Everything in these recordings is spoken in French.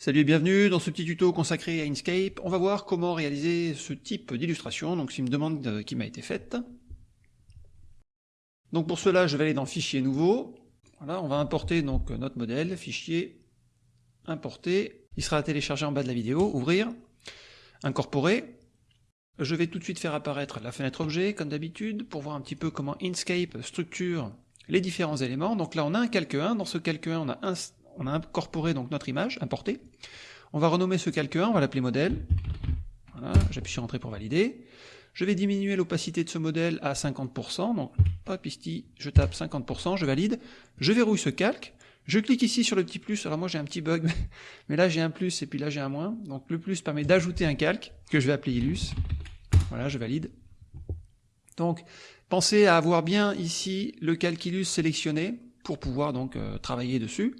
Salut et bienvenue dans ce petit tuto consacré à Inkscape. On va voir comment réaliser ce type d'illustration, donc c'est une demande euh, qui m'a été faite. Donc pour cela, je vais aller dans Fichier nouveau. Voilà, on va importer donc notre modèle, Fichier, Importer. Il sera téléchargé en bas de la vidéo, Ouvrir, Incorporer. Je vais tout de suite faire apparaître la fenêtre objet, comme d'habitude, pour voir un petit peu comment Inkscape structure les différents éléments. Donc là, on a un calque 1. Dans ce calque 1, on a un on a incorporé donc notre image, importée. On va renommer ce calque 1, on va l'appeler modèle. Voilà, j'appuie sur Entrée pour valider. Je vais diminuer l'opacité de ce modèle à 50%, donc hop ici, je tape 50%, je valide, je verrouille ce calque, je clique ici sur le petit plus, alors moi j'ai un petit bug, mais là j'ai un plus et puis là j'ai un moins, donc le plus permet d'ajouter un calque, que je vais appeler Illus, voilà, je valide. Donc, pensez à avoir bien ici le calque Illus sélectionné, pour pouvoir donc euh, travailler dessus.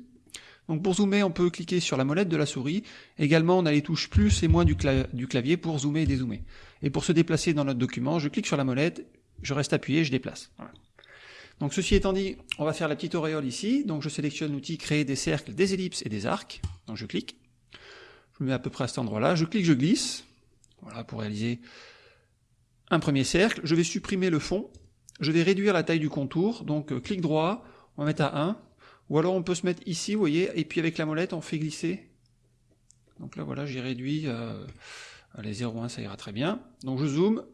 Donc pour zoomer, on peut cliquer sur la molette de la souris. Également, on a les touches plus et moins du, clavier pour zoomer et dézoomer. Et pour se déplacer dans notre document, je clique sur la molette, je reste appuyé, je déplace. Donc ceci étant dit, on va faire la petite auréole ici. Donc je sélectionne l'outil créer des cercles, des ellipses et des arcs. Donc je clique. Je me mets à peu près à cet endroit-là. Je clique, je glisse. Voilà, pour réaliser un premier cercle. Je vais supprimer le fond. Je vais réduire la taille du contour. Donc euh, clic droit, on va mettre à 1. Ou alors on peut se mettre ici, vous voyez, et puis avec la molette, on fait glisser. Donc là, voilà, j'ai réduit, euh, les 0,1, ça ira très bien. Donc je zoome,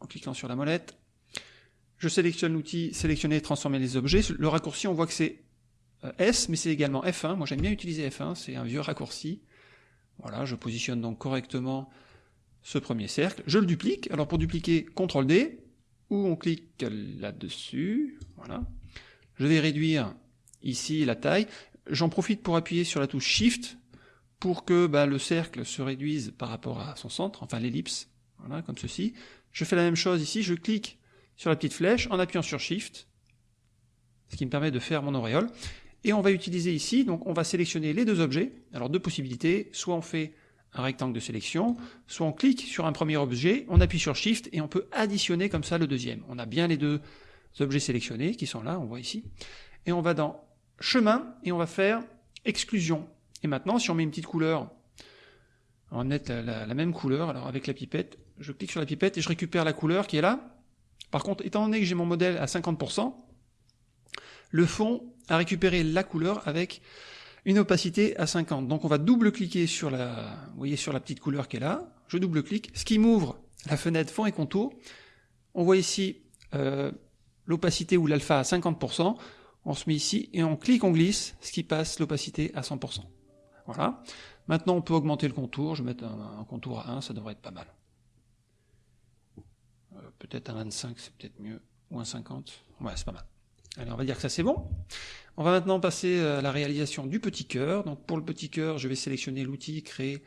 en cliquant sur la molette. Je sélectionne l'outil sélectionner et transformer les objets. Le raccourci, on voit que c'est euh, S, mais c'est également F1. Moi, j'aime bien utiliser F1, c'est un vieux raccourci. Voilà, je positionne donc correctement ce premier cercle. Je le duplique. Alors pour dupliquer, CTRL D, ou on clique là-dessus. Voilà. Je vais réduire ici la taille. J'en profite pour appuyer sur la touche Shift pour que bah, le cercle se réduise par rapport à son centre, enfin l'ellipse, voilà, comme ceci. Je fais la même chose ici, je clique sur la petite flèche en appuyant sur Shift, ce qui me permet de faire mon auréole. Et on va utiliser ici, donc on va sélectionner les deux objets. Alors deux possibilités, soit on fait un rectangle de sélection, soit on clique sur un premier objet, on appuie sur Shift et on peut additionner comme ça le deuxième. On a bien les deux objets sélectionnés qui sont là, on voit ici. Et on va dans chemin, et on va faire exclusion. Et maintenant, si on met une petite couleur, on va mettre la, même couleur, alors avec la pipette, je clique sur la pipette et je récupère la couleur qui est là. Par contre, étant donné que j'ai mon modèle à 50%, le fond a récupéré la couleur avec une opacité à 50. Donc on va double-cliquer sur la, voyez, sur la petite couleur qui est là. Je double-clique, ce qui m'ouvre la fenêtre fond et contour. On voit ici euh, l'opacité ou l'alpha à 50% on se met ici et on clique, on glisse, ce qui passe l'opacité à 100%. Voilà. Maintenant, on peut augmenter le contour. Je vais mettre un, contour à 1, ça devrait être pas mal. Euh, peut-être un 25, c'est peut-être mieux. Ou un 50. Ouais, c'est pas mal. Allez, on va dire que ça c'est bon. On va maintenant passer à la réalisation du petit cœur. Donc pour le petit cœur, je vais sélectionner l'outil créer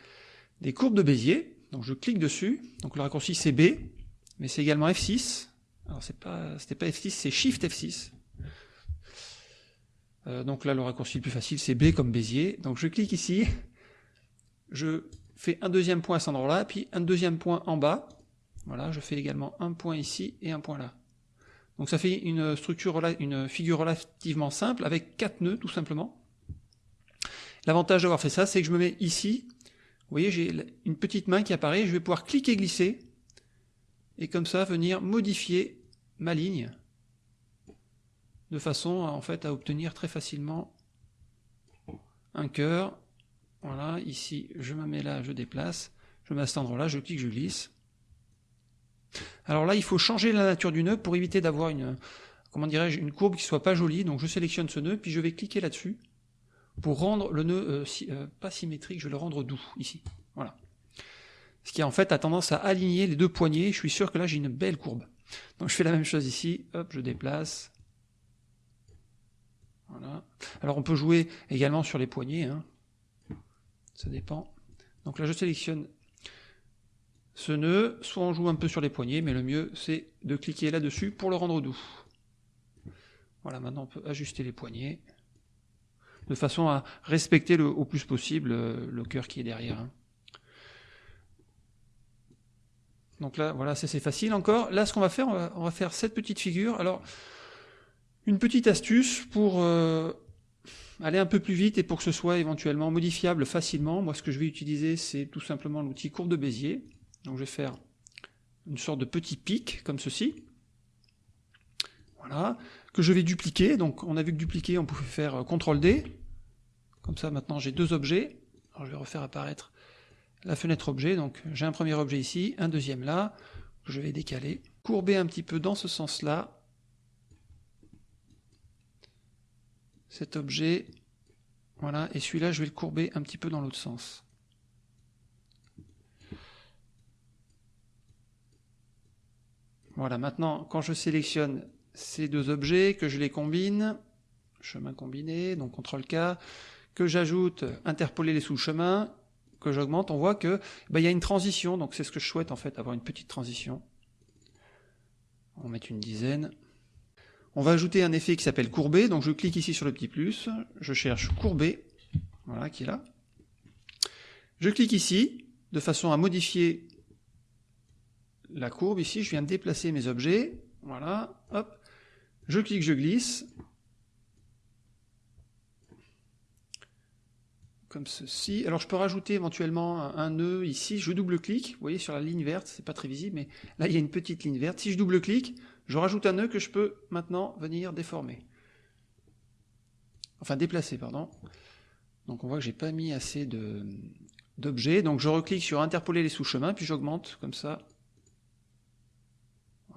des courbes de Bézier. Donc je clique dessus. Donc le raccourci c'est B, mais c'est également F6. Alors c'est pas, c'était pas F6, c'est Shift F6. Euh, donc là, le raccourci le plus facile, c'est B comme Bézier. Donc je clique ici, je fais un deuxième point à cet endroit-là, puis un deuxième point en bas. Voilà, je fais également un point ici et un point là. Donc ça fait une structure, une figure relativement simple avec quatre nœuds tout simplement. L'avantage d'avoir fait ça, c'est que je me mets ici. Vous voyez, j'ai une petite main qui apparaît. Je vais pouvoir cliquer, glisser, et comme ça venir modifier ma ligne de façon à, en fait, à obtenir très facilement un cœur. Voilà, ici, je me mets là, je déplace, je mets à endroit-là, je clique, je glisse. Alors là, il faut changer la nature du nœud pour éviter d'avoir une, comment dirais-je, une courbe qui soit pas jolie. Donc je sélectionne ce nœud, puis je vais cliquer là-dessus pour rendre le nœud euh, euh, pas symétrique, je vais le rendre doux ici. Voilà. Ce qui en fait a tendance à aligner les deux poignées. Je suis sûr que là j'ai une belle courbe. Donc je fais la même chose ici. Hop, je déplace. Alors on peut jouer également sur les poignets, hein. ça dépend. Donc là je sélectionne ce nœud, soit on joue un peu sur les poignets, mais le mieux c'est de cliquer là-dessus pour le rendre doux. Voilà, maintenant on peut ajuster les poignets, de façon à respecter au plus possible euh, le, cœur qui est derrière. Hein. Donc là, voilà, c'est facile encore. Là, ce qu'on va faire, on va, faire cette petite figure. Alors, une petite astuce pour, euh, aller un peu plus vite et pour que ce soit éventuellement modifiable facilement, moi ce que je vais utiliser c'est tout simplement l'outil courbe de Bézier. Donc je vais faire une sorte de petit pic comme ceci. Voilà, que je vais dupliquer. Donc on a vu que dupliquer, on pouvait faire euh, CTRL D. Comme ça maintenant j'ai deux objets. Alors je vais refaire apparaître la fenêtre objet. Donc j'ai un premier objet ici, un deuxième là. Je vais décaler, courber un petit peu dans ce sens-là. Cet objet, voilà, et celui-là je vais le courber un petit peu dans l'autre sens. Voilà, maintenant, quand je sélectionne ces deux objets, que je les combine, chemin combiné, donc CTRL-K, que j'ajoute interpoler les sous-chemins, que j'augmente, on voit que bah, il y a une transition, donc c'est ce que je souhaite en fait, avoir une petite transition. On va mettre une dizaine. On va ajouter un effet qui s'appelle courber, donc je clique ici sur le petit plus, je cherche courber, voilà qui est là. Je clique ici, de façon à modifier la courbe. Ici, je viens de déplacer mes objets, voilà, hop, je clique, je glisse, comme ceci. Alors je peux rajouter éventuellement un, nœud ici, je double-clique, vous voyez sur la ligne verte, c'est pas très visible, mais là il y a une petite ligne verte. Si je double-clique, je rajoute un nœud que je peux maintenant venir déformer. Enfin déplacer, pardon. Donc on voit que j'ai pas mis assez d'objets, donc je reclique sur interpoler les sous-chemins, puis j'augmente comme ça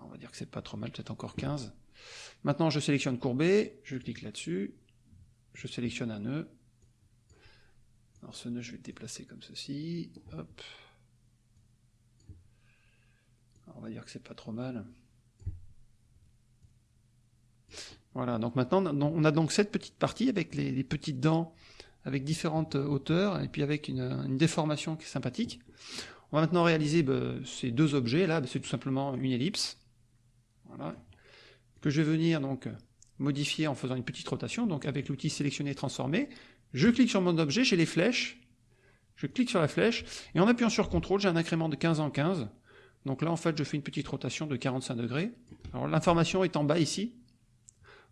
on va dire que c'est pas trop mal, peut-être encore 15. Maintenant, je sélectionne courbé, je clique là-dessus, je sélectionne un nœud. Alors ce nœud, je vais le déplacer comme ceci, hop. on va dire que c'est pas trop mal. Voilà, donc maintenant, on a donc cette petite partie avec les, petites dents avec différentes hauteurs et puis avec une, déformation qui est sympathique. On va maintenant réaliser bah, ces deux objets, là, bah, c'est tout simplement une ellipse. Que je vais venir donc modifier en faisant une petite rotation, donc avec l'outil sélectionner transformer, je clique sur mon objet, j'ai les flèches, je clique sur la flèche, et en appuyant sur CTRL, j'ai un incrément de 15 en 15, donc là en fait je fais une petite rotation de 45 degrés, alors l'information est en bas ici,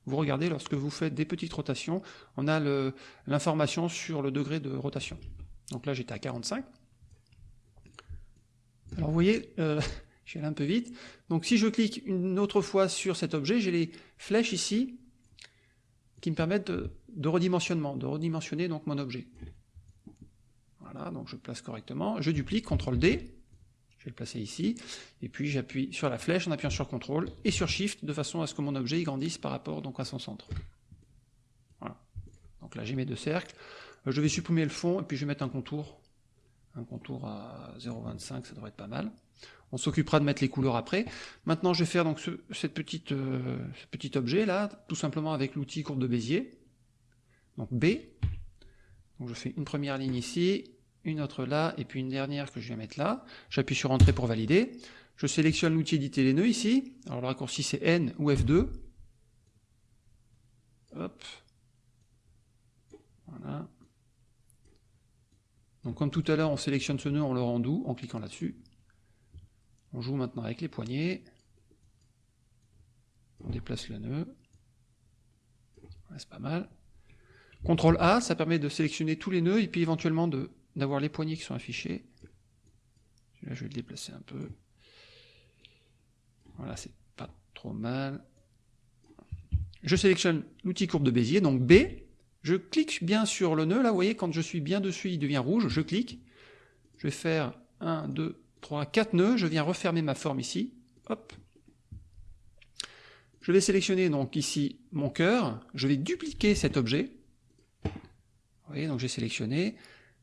vous regardez, lorsque vous faites des petites rotations, on a l'information sur le degré de rotation. Donc là j'étais à 45. Alors vous voyez, euh, je un peu vite. Donc si je clique une autre fois sur cet objet, j'ai les flèches ici qui me permettent de, redimensionnement, de redimensionner donc mon objet. Voilà, donc je place correctement. Je duplique, CTRL D, vais le placer ici, et puis j'appuie sur la flèche en appuyant sur CTRL et sur SHIFT de façon à ce que mon objet grandisse par rapport donc à son centre. Voilà. Donc là j'ai mes deux cercles. Je vais supprimer le fond et puis je vais mettre un contour. Un contour à 0,25, ça devrait être pas mal. On s'occupera de mettre les couleurs après. Maintenant, je vais faire donc ce, cette petite, euh, petit objet là, tout simplement avec l'outil courbe de Bézier. Donc B. Donc je fais une première ligne ici, une autre là, et puis une dernière que je vais mettre là. J'appuie sur Entrée pour valider. Je sélectionne l'outil éditer les nœuds ici. Alors le raccourci c'est N ou F2. Hop. Voilà. Donc comme tout à l'heure, on sélectionne ce nœud, on le rend doux en cliquant là-dessus. On joue maintenant avec les poignets. On déplace le nœud. c'est pas mal. CTRL A, ça permet de sélectionner tous les nœuds et puis éventuellement d'avoir les poignets qui sont affichés. Là, je vais le déplacer un peu. Voilà, c'est pas trop mal. Je sélectionne l'outil courbe de Bézier, donc B. Je clique bien sur le nœud. Là, vous voyez, quand je suis bien dessus, il devient rouge. Je clique. Je vais faire 1, 2, 3, 4 nœuds, je viens refermer ma forme ici, hop. Je vais sélectionner donc ici mon cœur, je vais dupliquer cet objet. Vous voyez, donc j'ai sélectionné,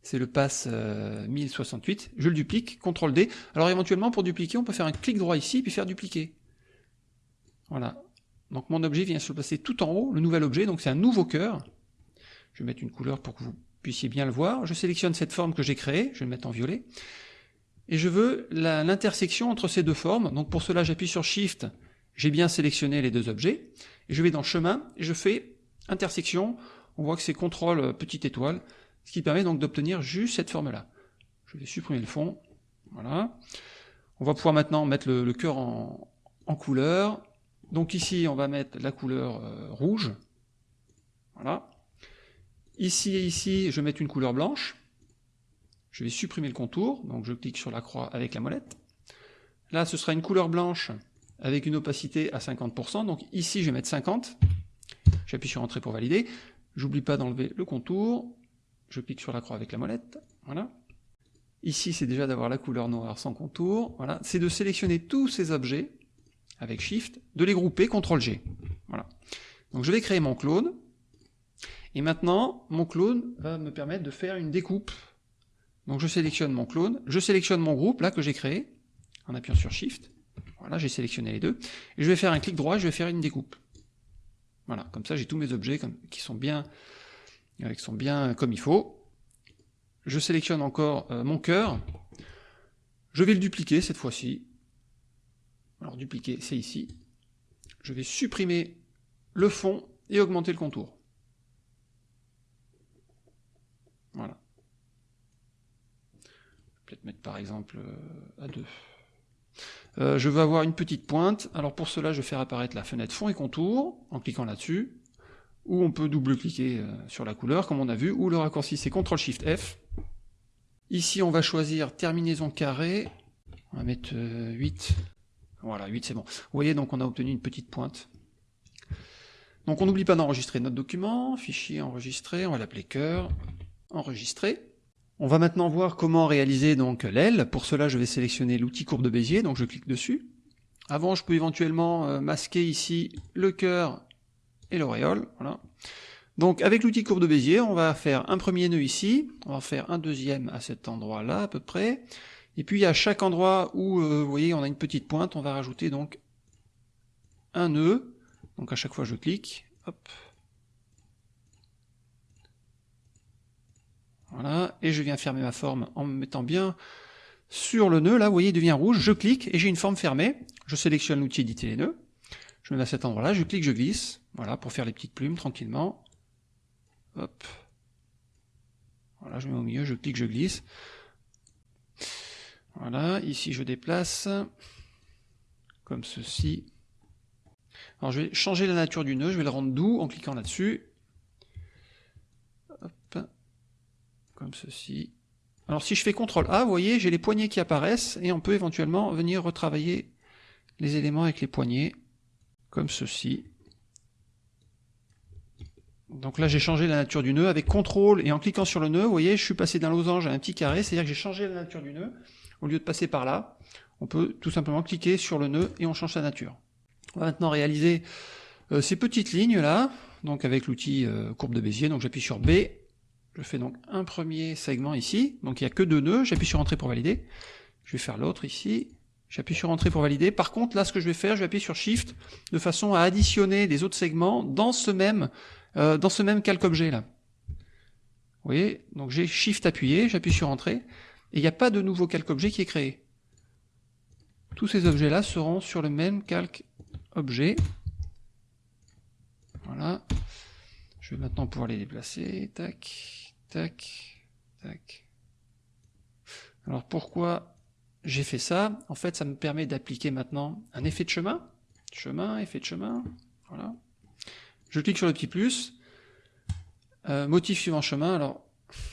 c'est le pass 1068, euh, je le duplique, CTRL D. Alors éventuellement pour dupliquer, on peut faire un clic droit ici, puis faire dupliquer. Voilà. Donc mon objet vient se placer tout en haut, le nouvel objet, donc c'est un nouveau cœur. Je vais mettre une couleur pour que vous puissiez bien le voir. Je sélectionne cette forme que j'ai créée, je vais le mettre en violet et je veux l'intersection entre ces deux formes. Donc pour cela, j'appuie sur Shift, j'ai bien sélectionné les deux objets, et je vais dans Chemin, et je fais intersection, on voit que c'est CTRL euh, petite étoile, ce qui permet donc d'obtenir juste cette forme-là. Je vais supprimer le fond, voilà. On va pouvoir maintenant mettre le, cœur en, couleur. Donc ici, on va mettre la couleur euh, rouge, voilà. Ici et ici, je vais mettre une couleur blanche. Je vais supprimer le contour, donc je clique sur la croix avec la molette. Là, ce sera une couleur blanche avec une opacité à 50%, donc ici je vais mettre 50. J'appuie sur Entrée pour valider. J'oublie pas d'enlever le contour. Je clique sur la croix avec la molette. Voilà. Ici, c'est déjà d'avoir la couleur noire sans contour. Voilà. C'est de sélectionner tous ces objets avec Shift, de les grouper, CTRL G. Voilà. Donc je vais créer mon clone. Et maintenant, mon clone va me permettre de faire une découpe. Donc je sélectionne mon clone, je sélectionne mon groupe, là, que j'ai créé, en appuyant sur Shift. Voilà, j'ai sélectionné les deux. Et je vais faire un clic droit, je vais faire une découpe. Voilà, comme ça j'ai tous mes objets qui sont bien, qui sont bien comme il faut. Je sélectionne encore euh, mon cœur. Je vais le dupliquer cette fois-ci. Alors dupliquer, c'est ici. Je vais supprimer le fond et augmenter le contour. Voilà. Peut-être mettre par exemple euh, à 2. Euh, je veux avoir une petite pointe, alors pour cela je vais faire apparaître la fenêtre fond et contour, en cliquant là-dessus, ou on peut double-cliquer euh, sur la couleur, comme on a vu, ou le raccourci c'est CTRL-SHIFT-F. Ici on va choisir terminaison carré, on va mettre 8, voilà 8 c'est bon. Vous voyez donc on a obtenu une petite pointe. Donc on n'oublie pas d'enregistrer notre document, fichier enregistré, on va l'appeler cœur, enregistrer. On va maintenant voir comment réaliser donc l'aile. Pour cela, je vais sélectionner l'outil courbe de Bézier, donc je clique dessus. Avant, je peux éventuellement euh, masquer ici le cœur et l'auréole. Voilà. Donc avec l'outil courbe de Bézier, on va faire un premier nœud ici, on va faire un deuxième à cet endroit-là à peu près, et puis à chaque endroit où, euh, vous voyez, on a une petite pointe, on va rajouter donc un nœud, donc à chaque fois je clique, hop, Voilà, et je viens fermer ma forme en me mettant bien sur le nœud, là, vous voyez, il devient rouge, je clique et j'ai une forme fermée. Je sélectionne l'outil éditer les nœuds, je me mets à cet endroit-là, je clique, je glisse, voilà, pour faire les petites plumes tranquillement. Hop. Voilà, je mets au milieu, je clique, je glisse. Voilà, ici je déplace, comme ceci. Alors je vais changer la nature du nœud, je vais le rendre doux en cliquant là-dessus. comme ceci. Alors si je fais CTRL A, vous voyez, j'ai les poignées qui apparaissent, et on peut éventuellement venir retravailler les éléments avec les poignées, comme ceci. Donc là j'ai changé la nature du nœud, avec CTRL et en cliquant sur le nœud, vous voyez, je suis passé d'un losange à un petit carré, c'est-à-dire que j'ai changé la nature du nœud, au lieu de passer par là, on peut tout simplement cliquer sur le nœud et on change sa nature. On va maintenant réaliser euh, ces petites lignes là, donc avec l'outil euh, courbe de Bézier, donc j'appuie sur B, je fais donc un premier segment ici, donc il n'y a que deux nœuds, j'appuie sur Entrée pour valider. Je vais faire l'autre ici, j'appuie sur Entrée pour valider. Par contre, là, ce que je vais faire, je vais appuyer sur Shift, de façon à additionner des autres segments dans ce même, euh, dans ce même calque objet là. Vous voyez, donc j'ai Shift appuyé, j'appuie sur Entrée, et il n'y a pas de nouveau calque objet qui est créé. Tous ces objets-là seront sur le même calque objet. Voilà. Je vais maintenant pouvoir les déplacer. Tac. Tac, tac. Alors pourquoi j'ai fait ça En fait, ça me permet d'appliquer maintenant un effet de chemin. Chemin, effet de chemin. Voilà. Je clique sur le petit plus. Euh, motif suivant chemin. Alors,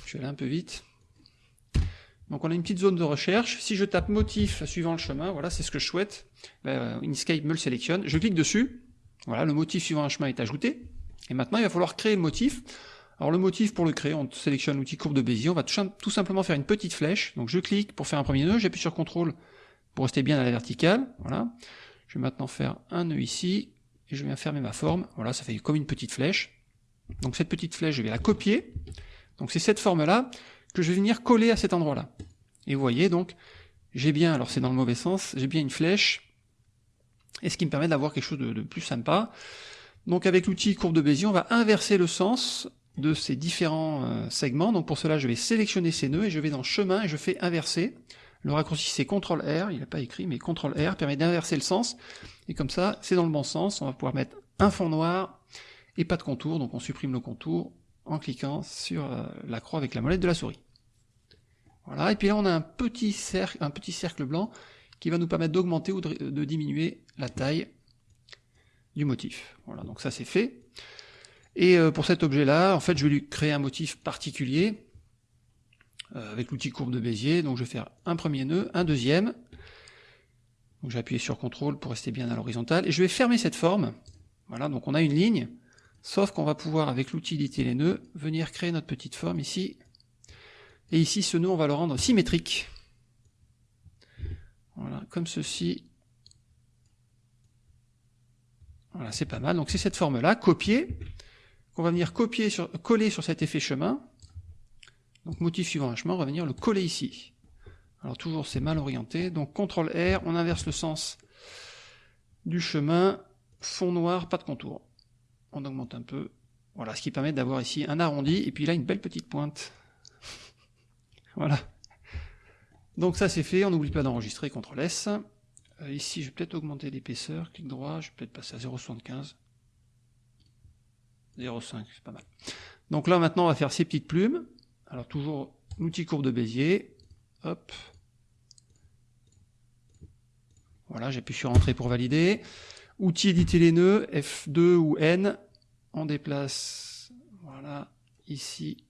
je vais aller un peu vite. Donc on a une petite zone de recherche. Si je tape motif suivant le chemin, voilà, c'est ce que je souhaite. Ben, Inkscape me le sélectionne. Je clique dessus. Voilà, le motif suivant un chemin est ajouté. Et maintenant, il va falloir créer le motif. Alors le motif pour le créer, on sélectionne l'outil courbe de Bézier, on va tout simplement faire une petite flèche, donc je clique pour faire un premier nœud, j'appuie sur CTRL pour rester bien à la verticale, voilà. Je vais maintenant faire un nœud ici, et je viens fermer ma forme, voilà, ça fait comme une petite flèche. Donc cette petite flèche, je vais la copier, donc c'est cette forme-là que je vais venir coller à cet endroit-là. Et vous voyez donc, j'ai bien, alors c'est dans le mauvais sens, j'ai bien une flèche, et ce qui me permet d'avoir quelque chose de, de plus sympa. Donc avec l'outil courbe de Bézier, on va inverser le sens de ces différents euh, segments. Donc pour cela, je vais sélectionner ces nœuds et je vais dans chemin et je fais inverser. Le raccourci c'est CTRL R, il n'a pas écrit, mais CTRL R permet d'inverser le sens. Et comme ça, c'est dans le bon sens. On va pouvoir mettre un fond noir et pas de contour. Donc on supprime le contour en cliquant sur euh, la croix avec la molette de la souris. Voilà, et puis là on a un petit cercle, un petit cercle blanc qui va nous permettre d'augmenter ou de diminuer la taille du motif. Voilà, donc ça c'est fait. Et euh, pour cet objet-là, en fait, je vais lui créer un motif particulier euh, avec l'outil courbe de Bézier. Donc je vais faire un premier nœud, un deuxième. Donc je vais appuyer sur CTRL pour rester bien à l'horizontale. Et je vais fermer cette forme. Voilà, donc on a une ligne. Sauf qu'on va pouvoir, avec l'outil éditer les nœuds, venir créer notre petite forme ici. Et ici, ce nœud, on va le rendre symétrique. Voilà, comme ceci. Voilà, c'est pas mal. Donc c'est cette forme-là, copier, qu'on va venir coller sur cet effet chemin. Donc motif suivant un chemin, on va venir le coller ici. Alors toujours c'est mal orienté, donc CTRL R, on inverse le sens du chemin, fond noir, pas de contour. On augmente un peu. Voilà, ce qui permet d'avoir ici un arrondi, et puis là une belle petite pointe. voilà. Donc ça c'est fait, on n'oublie pas d'enregistrer, CTRL S. Euh, ici je vais peut-être augmenter l'épaisseur, clic droit, je vais peut-être passer à 0,75. 0,5, c'est pas mal. Donc là maintenant on va faire ces petites plumes. Alors toujours l'outil courbe de Bézier. Hop. Voilà, j'appuie sur Entrée pour valider. Outil éditer les nœuds, F2 ou N. On déplace, voilà, ici,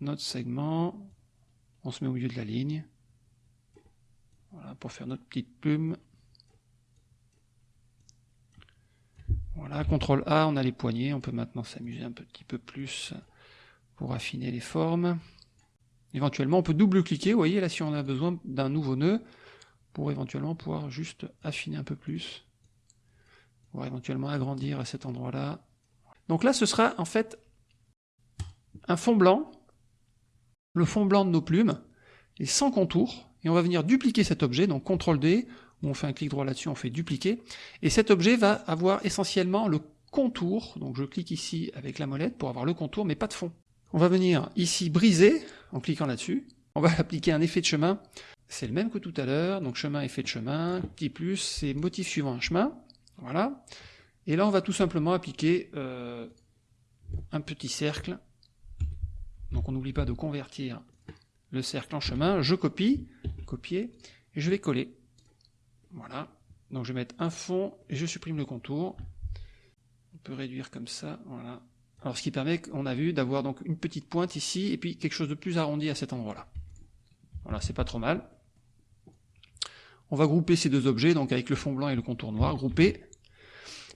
notre segment. On se met au milieu de la ligne. Voilà, pour faire notre petite plume. Voilà, CTRL A, on a les poignées. On peut maintenant s'amuser un petit peu plus pour affiner les formes. Éventuellement, on peut double-cliquer, vous voyez, là, si on a besoin d'un nouveau nœud, pour éventuellement pouvoir juste affiner un peu plus, pour éventuellement agrandir à cet endroit-là. Donc là, ce sera en fait un fond blanc, le fond blanc de nos plumes, et sans contour, et on va venir dupliquer cet objet, donc CTRL D, on fait un clic droit là-dessus, on fait dupliquer, et cet objet va avoir essentiellement le contour, donc je clique ici avec la molette pour avoir le contour, mais pas de fond. On va venir ici briser, en cliquant là-dessus. On va appliquer un effet de chemin. C'est le même que tout à l'heure, donc chemin, effet de chemin, petit plus, c'est motif suivant un chemin. Voilà. Et là, on va tout simplement appliquer euh, un petit cercle. Donc on n'oublie pas de convertir le cercle en chemin. Je copie, copier, et je vais coller. Voilà. Donc je vais mettre un fond et je supprime le contour. On peut réduire comme ça, voilà. Alors ce qui permet, on a vu, d'avoir donc une petite pointe ici, et puis quelque chose de plus arrondi à cet endroit-là. Voilà, c'est pas trop mal. On va grouper ces deux objets, donc avec le fond blanc et le contour noir, grouper.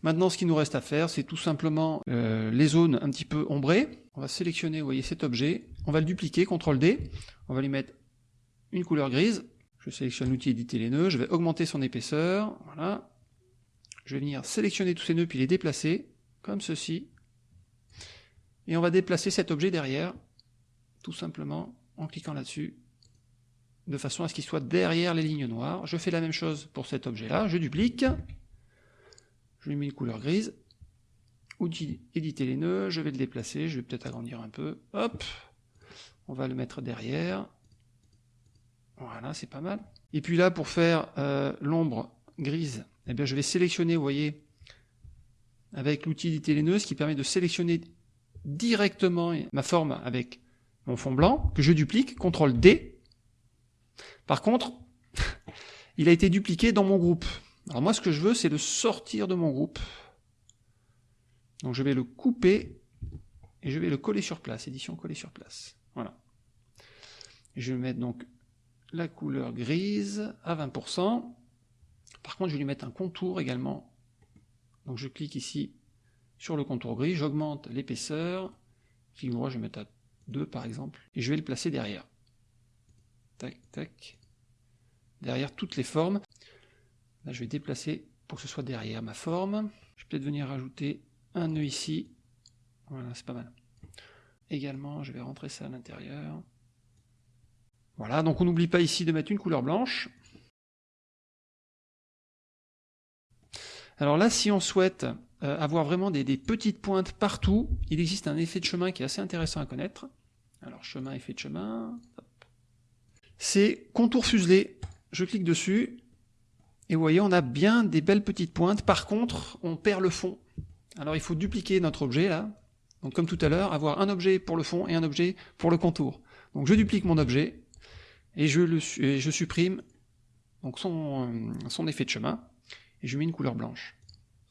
Maintenant, ce qui nous reste à faire, c'est tout simplement euh, les zones un petit peu ombrées. On va sélectionner, vous voyez, cet objet. On va le dupliquer, CTRL D. On va lui mettre une couleur grise. Je sélectionne l'outil éditer les nœuds. Je vais augmenter son épaisseur. Voilà. Je vais venir sélectionner tous ces nœuds, puis les déplacer, comme ceci et on va déplacer cet objet derrière, tout simplement en cliquant là-dessus, de façon à ce qu'il soit derrière les lignes noires. Je fais la même chose pour cet objet-là, je duplique, je lui mets une couleur grise, outil éditer les nœuds, je vais le déplacer, je vais peut-être agrandir un peu, hop, on va le mettre derrière, voilà, c'est pas mal. Et puis là, pour faire euh, l'ombre grise, eh bien, je vais sélectionner, vous voyez, avec l'outil nœuds, ce qui permet de sélectionner directement ma forme avec mon fond blanc, que je duplique, CTRL D. Par contre, il a été dupliqué dans mon groupe. Alors moi, ce que je veux, c'est le sortir de mon groupe. Donc je vais le couper et je vais le coller sur place, édition coller sur place. Voilà. je vais mettre donc la couleur grise à 20%. Par contre, je vais lui mettre un contour également. Donc je clique ici sur le contour gris, j'augmente l'épaisseur, clic je vais mettre à 2 par exemple, et je vais le placer derrière. Tac, tac. Derrière toutes les formes. Là, je vais déplacer pour que ce soit derrière ma forme. Je vais peut-être venir rajouter un nœud ici. Voilà, c'est pas mal. Également, je vais rentrer ça à l'intérieur. Voilà, donc on n'oublie pas ici de mettre une couleur blanche. Alors là, si on souhaite euh, avoir vraiment des, petites pointes partout, il existe un effet de chemin qui est assez intéressant à connaître. Alors chemin, effet de chemin, c'est contour fuselé. Je clique dessus, et vous voyez, on a bien des belles petites pointes. Par contre, on perd le fond. Alors il faut dupliquer notre objet là. Donc comme tout à l'heure, avoir un objet pour le fond et un objet pour le contour. Donc je duplique mon objet, et je, le, supprime donc son, euh, son effet de chemin, et je mets une couleur blanche.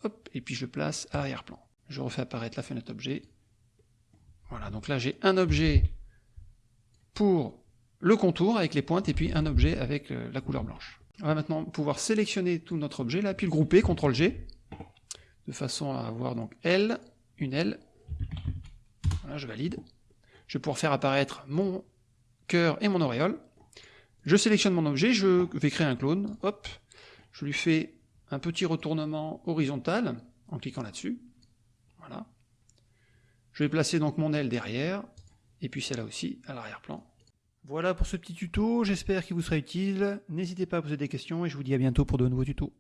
Hop, et puis je place à l'arrière-plan. Je refais apparaître la fenêtre objet. Voilà, donc là j'ai un objet pour le contour avec les pointes et puis un objet avec euh, la couleur blanche. On va maintenant pouvoir sélectionner tout notre objet là, puis le grouper, CTRL G, de façon à avoir donc L, une L. Voilà, je valide. Je vais pouvoir faire apparaître mon cœur et mon auréole. Je sélectionne mon objet, je vais créer un clone, hop, je lui fais un petit retournement horizontal en cliquant là-dessus. Voilà. Je vais placer donc mon aile derrière, et puis celle-là aussi à l'arrière-plan. Voilà pour ce petit tuto, j'espère qu'il vous sera utile. N'hésitez pas à poser des questions et je vous dis à bientôt pour de nouveaux tutos.